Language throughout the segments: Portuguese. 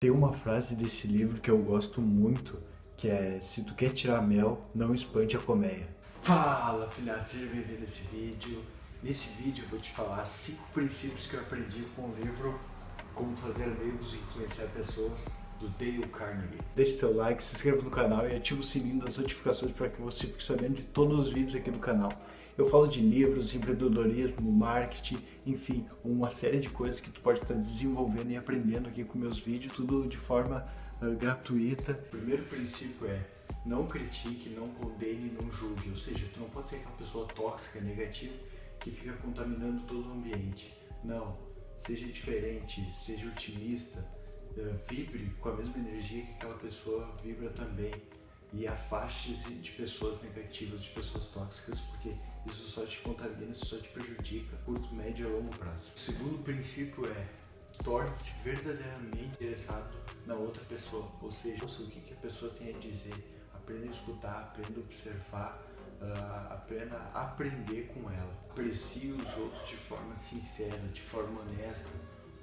Tem uma frase desse livro que eu gosto muito, que é Se tu quer tirar mel, não espante a colmeia. Fala, filhado, seja bem-vindo nesse vídeo. Nesse vídeo eu vou te falar cinco princípios que eu aprendi com o livro Como Fazer Amigos e Influenciar Pessoas, do Dale Carnegie. Deixe seu like, se inscreva no canal e ative o sininho das notificações para que você fique sabendo de todos os vídeos aqui do canal. Eu falo de livros, empreendedorismo, marketing, enfim, uma série de coisas que tu pode estar desenvolvendo e aprendendo aqui com meus vídeos, tudo de forma uh, gratuita. O primeiro princípio é não critique, não condene, não julgue, ou seja, tu não pode ser aquela pessoa tóxica, negativa, que fica contaminando todo o ambiente. Não, seja diferente, seja otimista, uh, vibre com a mesma energia que aquela pessoa vibra também e afaste-se de pessoas negativas, de pessoas tóxicas, porque isso só te contamina, isso só te prejudica curto, médio e longo prazo. O segundo princípio é torne-se verdadeiramente interessado na outra pessoa, ou seja, ouça o que, que a pessoa tem a dizer, aprenda a escutar, aprenda a observar, uh, aprenda a aprender com ela. Aprecie os outros de forma sincera, de forma honesta,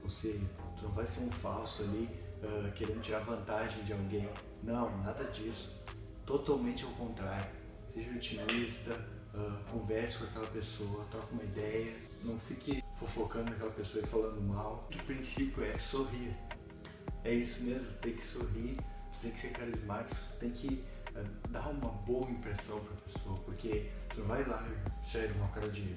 ou seja, tu não vai ser um falso ali uh, querendo tirar vantagem de alguém. Não, nada disso totalmente ao contrário. Seja otimista, uh, converse com aquela pessoa, troque uma ideia, não fique fofocando aquela pessoa e falando mal. O princípio é sorrir. É isso mesmo, tem que sorrir, tem que ser carismático, tem que uh, dar uma boa impressão para a pessoa, porque tu vai lá, sério, uma cara de...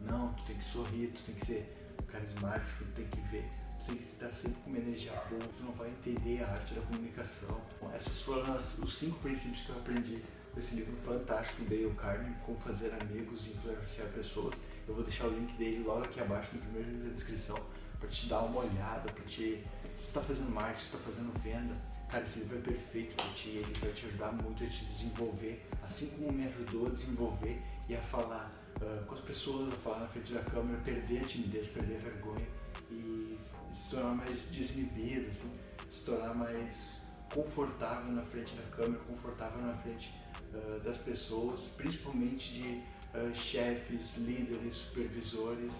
Não, tu tem que sorrir, tu tem que ser carismático, tu tem que ver tem que estar sempre com uma energia boa, tu não vai entender a arte da comunicação. Bom, essas foram as, os cinco princípios que eu aprendi com esse livro fantástico Dale Carnegie, Como Fazer Amigos e Influenciar Pessoas. Eu vou deixar o link dele logo aqui abaixo no primeiro da descrição para te dar uma olhada, para te... Se tu tá fazendo marketing, se tu tá fazendo venda, cara, esse livro é perfeito para ti, ele vai te ajudar muito a te desenvolver, assim como me ajudou a desenvolver e a falar uh, com as pessoas, a falar na frente da câmera, perder a timidez, perder a vergonha e se tornar mais desinibido, assim, se tornar mais confortável na frente da câmera, confortável na frente uh, das pessoas, principalmente de uh, chefes, líderes, supervisores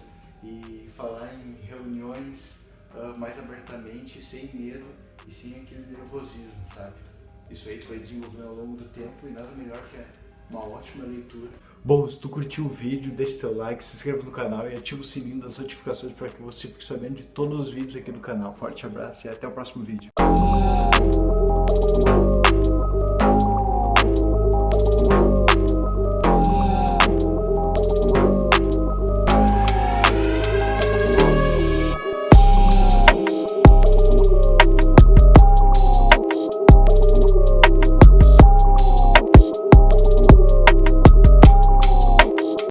e falar em reuniões uh, mais abertamente, sem medo e sem aquele nervosismo, sabe? Isso aí tu vai desenvolvendo ao longo do tempo e nada melhor que uma ótima leitura Bom, se tu curtiu o vídeo, deixe seu like, se inscreva no canal e ative o sininho das notificações para que você fique sabendo de todos os vídeos aqui do canal. Forte abraço e até o próximo vídeo.